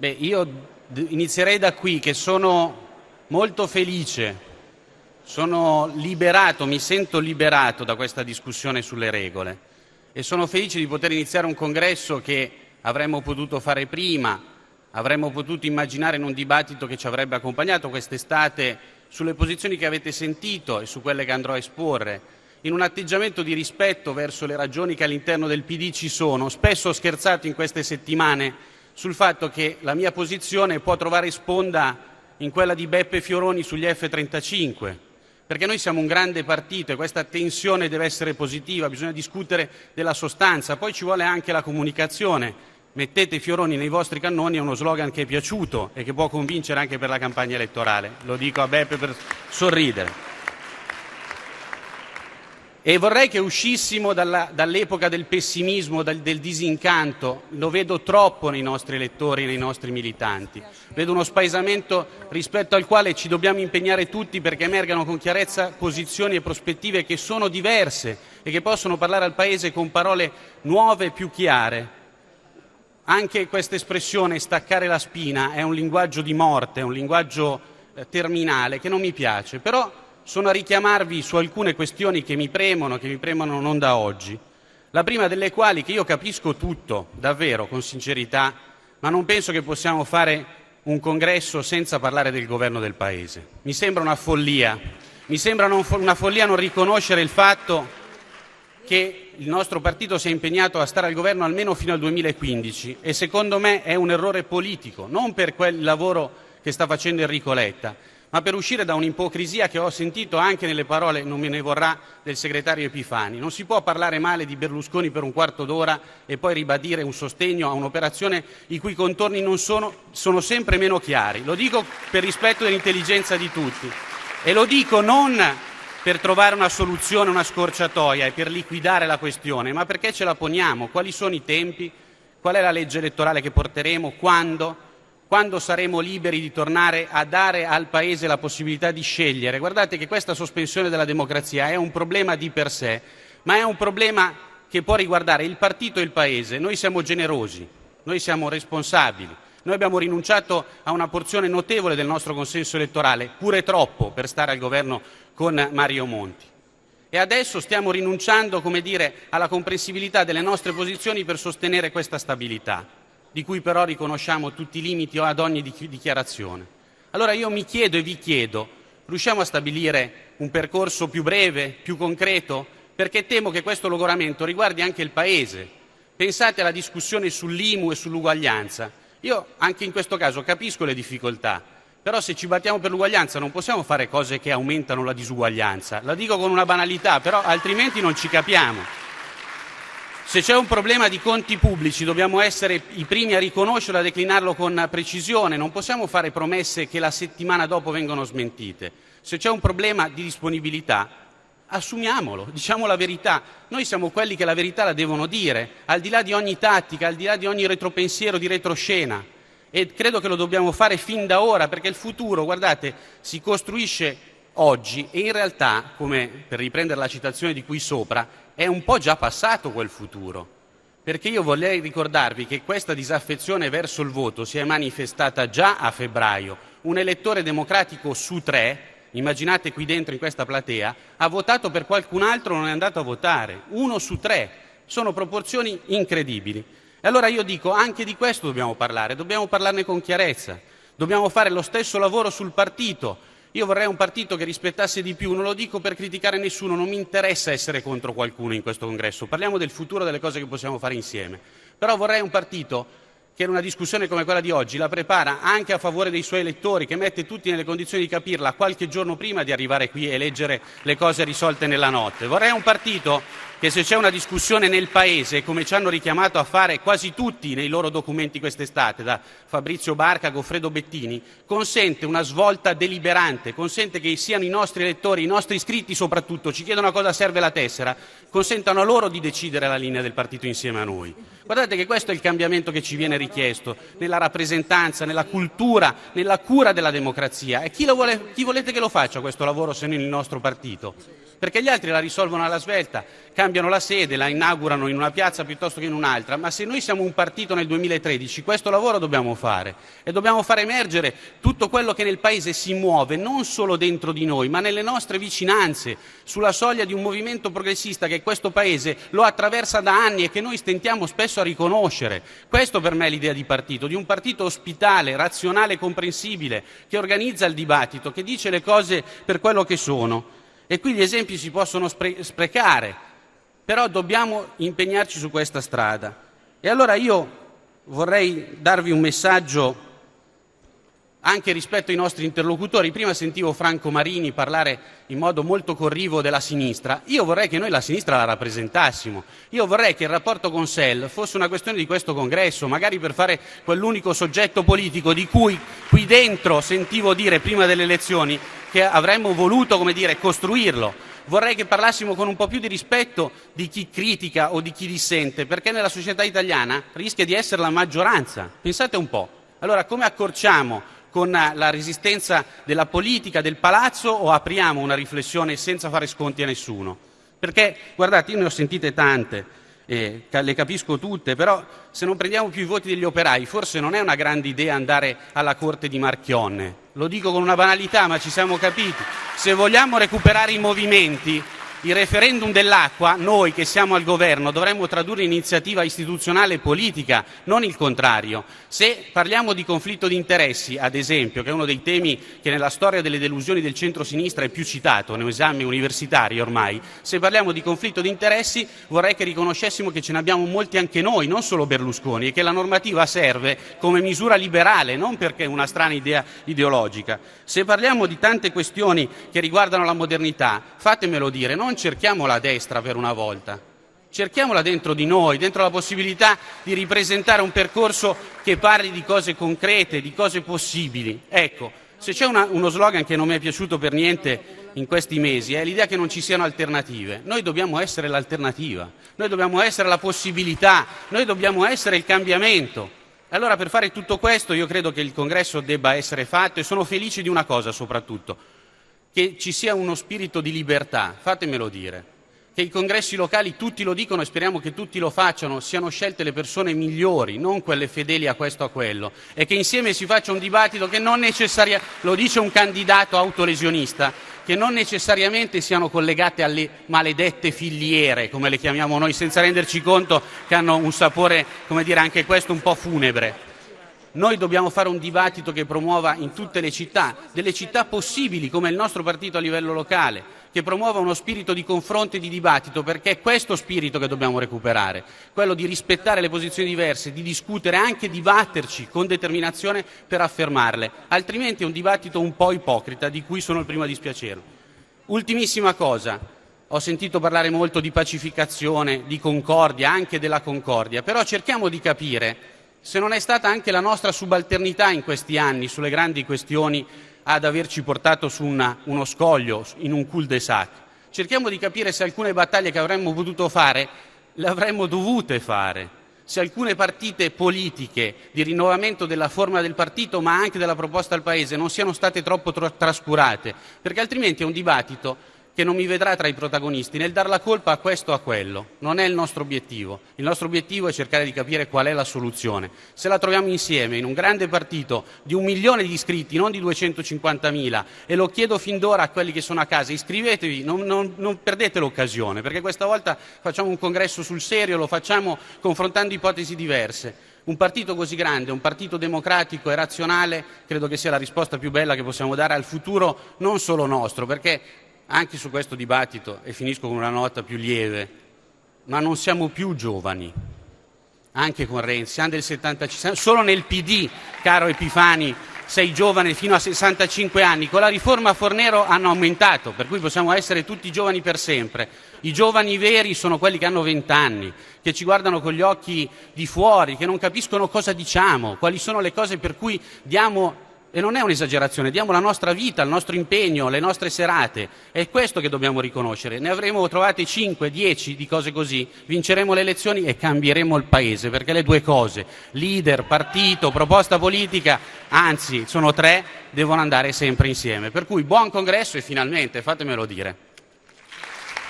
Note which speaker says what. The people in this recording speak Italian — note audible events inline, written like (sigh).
Speaker 1: Beh, io inizierei da qui che sono molto felice, sono liberato, mi sento liberato da questa discussione sulle regole e sono felice di poter iniziare un congresso che avremmo potuto fare prima, avremmo potuto immaginare in un dibattito che ci avrebbe accompagnato quest'estate sulle posizioni che avete sentito e su quelle che andrò a esporre, in un atteggiamento di rispetto verso le ragioni che all'interno del PD ci sono. Spesso ho scherzato in queste settimane sul fatto che la mia posizione può trovare sponda in quella di Beppe Fioroni sugli F-35, perché noi siamo un grande partito e questa tensione deve essere positiva, bisogna discutere della sostanza, poi ci vuole anche la comunicazione. Mettete Fioroni nei vostri cannoni è uno slogan che è piaciuto e che può convincere anche per la campagna elettorale. Lo dico a Beppe per sorridere. E vorrei che uscissimo dall'epoca del pessimismo, del disincanto. Lo vedo troppo nei nostri elettori e nei nostri militanti. Vedo uno spaesamento rispetto al quale ci dobbiamo impegnare tutti perché emergano con chiarezza posizioni e prospettive che sono diverse e che possono parlare al Paese con parole nuove e più chiare. Anche questa espressione staccare la spina è un linguaggio di morte, è un linguaggio eh, terminale che non mi piace. Però sono a richiamarvi su alcune questioni che mi premono, che mi premono non da oggi. La prima delle quali che io capisco tutto, davvero, con sincerità, ma non penso che possiamo fare un congresso senza parlare del governo del Paese. Mi sembra una follia, mi sembra una follia non riconoscere il fatto che il nostro partito si è impegnato a stare al governo almeno fino al 2015 e secondo me è un errore politico, non per quel lavoro che sta facendo Enrico Letta, ma per uscire da un'ipocrisia che ho sentito anche nelle parole, non me ne vorrà, del segretario Epifani. Non si può parlare male di Berlusconi per un quarto d'ora e poi ribadire un sostegno a un'operazione i cui contorni non sono, sono sempre meno chiari. Lo dico per rispetto dell'intelligenza di tutti. E lo dico non per trovare una soluzione, una scorciatoia e per liquidare la questione, ma perché ce la poniamo, quali sono i tempi, qual è la legge elettorale che porteremo, quando quando saremo liberi di tornare a dare al Paese la possibilità di scegliere. Guardate che questa sospensione della democrazia è un problema di per sé, ma è un problema che può riguardare il partito e il Paese. Noi siamo generosi, noi siamo responsabili, noi abbiamo rinunciato a una porzione notevole del nostro consenso elettorale, pure troppo per stare al governo con Mario Monti. E adesso stiamo rinunciando, come dire, alla comprensibilità delle nostre posizioni per sostenere questa stabilità di cui però riconosciamo tutti i limiti ad ogni dichiarazione. Allora io mi chiedo e vi chiedo, riusciamo a stabilire un percorso più breve, più concreto? Perché temo che questo logoramento riguardi anche il Paese. Pensate alla discussione sull'IMU e sull'uguaglianza. Io anche in questo caso capisco le difficoltà, però se ci battiamo per l'uguaglianza non possiamo fare cose che aumentano la disuguaglianza. La dico con una banalità, però altrimenti non ci capiamo. Se c'è un problema di conti pubblici dobbiamo essere i primi a riconoscerlo e a declinarlo con precisione, non possiamo fare promesse che la settimana dopo vengono smentite. Se c'è un problema di disponibilità assumiamolo, (laughs) diciamo la verità. Noi siamo quelli che la verità la devono dire, al di là di ogni tattica, al di là di ogni retropensiero di retroscena. E credo che lo dobbiamo fare fin da ora, perché il futuro, guardate, si costruisce oggi e in realtà, come per riprendere la citazione di qui sopra, è un po' già passato quel futuro. Perché io vorrei ricordarvi che questa disaffezione verso il voto si è manifestata già a febbraio. Un elettore democratico su tre, immaginate qui dentro in questa platea, ha votato per qualcun altro, non è andato a votare. Uno su tre. Sono proporzioni incredibili. E allora io dico, anche di questo dobbiamo parlare, dobbiamo parlarne con chiarezza. Dobbiamo fare lo stesso lavoro sul partito, io vorrei un partito che rispettasse di più, non lo dico per criticare nessuno, non mi interessa essere contro qualcuno in questo congresso, parliamo del futuro delle cose che possiamo fare insieme. Però vorrei un partito che in una discussione come quella di oggi la prepara anche a favore dei suoi elettori, che mette tutti nelle condizioni di capirla qualche giorno prima di arrivare qui e leggere le cose risolte nella notte. Vorrei un partito che se c'è una discussione nel Paese, come ci hanno richiamato a fare quasi tutti nei loro documenti quest'estate, da Fabrizio Barca a Goffredo Bettini, consente una svolta deliberante, consente che siano i nostri elettori, i nostri iscritti soprattutto, ci chiedono a cosa serve la tessera, consentano a loro di decidere la linea del partito insieme a noi. Guardate che questo è il cambiamento che ci viene richiesto nella rappresentanza, nella cultura, nella cura della democrazia. E chi, vuole, chi volete che lo faccia questo lavoro se non il nostro partito? perché gli altri la risolvono alla svelta, cambiano la sede, la inaugurano in una piazza piuttosto che in un'altra, ma se noi siamo un partito nel 2013 questo lavoro dobbiamo fare e dobbiamo far emergere tutto quello che nel Paese si muove, non solo dentro di noi, ma nelle nostre vicinanze, sulla soglia di un movimento progressista che questo Paese lo attraversa da anni e che noi stentiamo spesso a riconoscere. Questo per me è l'idea di partito, di un partito ospitale, razionale, comprensibile, che organizza il dibattito, che dice le cose per quello che sono. E qui gli esempi si possono spre- sprecare, però dobbiamo impegnarci su questa strada. E allora io vorrei darvi un messaggio anche rispetto ai nostri interlocutori. Prima sentivo Franco Marini parlare in modo molto corrivo della sinistra. Io vorrei che noi la sinistra la rappresentassimo. Io vorrei che il rapporto con SEL fosse una questione di questo congresso, magari per fare quell'unico soggetto politico di cui qui dentro sentivo dire prima delle elezioni che avremmo voluto come dire, costruirlo. Vorrei che parlassimo con un po' più di rispetto di chi critica o di chi dissente, perché nella società italiana rischia di essere la maggioranza. Pensate un po'. Allora, come accorciamo con la resistenza della politica, del palazzo, o apriamo una riflessione senza fare sconti a nessuno? Perché, guardate, io ne ho sentite tante, eh, le capisco tutte, però se non prendiamo più i voti degli operai, forse non è una grande idea andare alla corte di Marchionne. Lo dico con una banalità, ma ci siamo capiti. Se vogliamo recuperare i movimenti, il referendum dell'acqua, noi che siamo al governo dovremmo tradurre in iniziativa istituzionale e politica, non il contrario. Se parliamo di conflitto di interessi, ad esempio, che è uno dei temi che nella storia delle delusioni del centro-sinistra è più citato, nei esami universitari ormai, se parliamo di conflitto di interessi vorrei che riconoscessimo che ce ne abbiamo molti anche noi, non solo Berlusconi, e che la normativa serve come misura liberale, non perché è una strana idea ideologica. Se parliamo di tante questioni che riguardano la modernità, fatemelo dire, non non cerchiamola a destra per una volta, cerchiamola dentro di noi, dentro la possibilità di ripresentare un percorso che parli di cose concrete, di cose possibili. Ecco, se c'è una, uno slogan che non mi è piaciuto per niente in questi mesi è l'idea che non ci siano alternative. Noi dobbiamo essere l'alternativa, noi dobbiamo essere la possibilità, noi dobbiamo essere il cambiamento. Allora per fare tutto questo io credo che il congresso debba essere fatto e sono felice di una cosa soprattutto, che ci sia uno spirito di libertà, fatemelo dire, che i congressi locali tutti lo dicono e speriamo che tutti lo facciano, siano scelte le persone migliori, non quelle fedeli a questo o a quello, e che insieme si faccia un dibattito che non necessariamente, lo dice un candidato autolesionista, che non necessariamente siano collegate alle maledette filiere, come le chiamiamo noi, senza renderci conto che hanno un sapore, come dire, anche questo un po' funebre. Noi dobbiamo fare un dibattito che promuova in tutte le città, delle città possibili come il nostro partito a livello locale, che promuova uno spirito di confronto e di dibattito, perché è questo spirito che dobbiamo recuperare, quello di rispettare le posizioni diverse, di discutere, anche dibatterci con determinazione per affermarle, altrimenti è un dibattito un po' ipocrita di cui sono il primo a dispiacermi. Ultimissima cosa, ho sentito parlare molto di pacificazione, di concordia, anche della concordia, però cerchiamo di capire se non è stata anche la nostra subalternità in questi anni sulle grandi questioni ad averci portato su una, uno scoglio, in un cul-de-sac. Cerchiamo di capire se alcune battaglie che avremmo potuto fare le avremmo dovute fare, se alcune partite politiche di rinnovamento della forma del partito ma anche della proposta al Paese non siano state troppo trascurate, perché altrimenti è un dibattito che non mi vedrà tra i protagonisti nel dar la colpa a questo o a quello. Non è il nostro obiettivo. Il nostro obiettivo è cercare di capire qual è la soluzione. Se la troviamo insieme in un grande partito di un milione di iscritti, non di 250.000, e lo chiedo fin d'ora a quelli che sono a casa, iscrivetevi, non, non, non perdete l'occasione, perché questa volta facciamo un congresso sul serio, lo facciamo confrontando ipotesi diverse. Un partito così grande, un partito democratico e razionale, credo che sia la risposta più bella che possiamo dare al futuro non solo nostro, perché anche su questo dibattito, e finisco con una nota più lieve, ma non siamo più giovani, anche con Renzi, siamo del 75, solo nel PD, caro Epifani, sei giovane fino a 65 anni, con la riforma Fornero hanno aumentato, per cui possiamo essere tutti giovani per sempre. I giovani veri sono quelli che hanno 20 anni, che ci guardano con gli occhi di fuori, che non capiscono cosa diciamo, quali sono le cose per cui diamo e non è un'esagerazione, diamo la nostra vita, il nostro impegno, le nostre serate. È questo che dobbiamo riconoscere. Ne avremo trovate 5, 10 di cose così, vinceremo le elezioni e cambieremo il Paese, perché le due cose, leader, partito, proposta politica, anzi sono tre, devono andare sempre insieme. Per cui buon congresso e finalmente, fatemelo dire.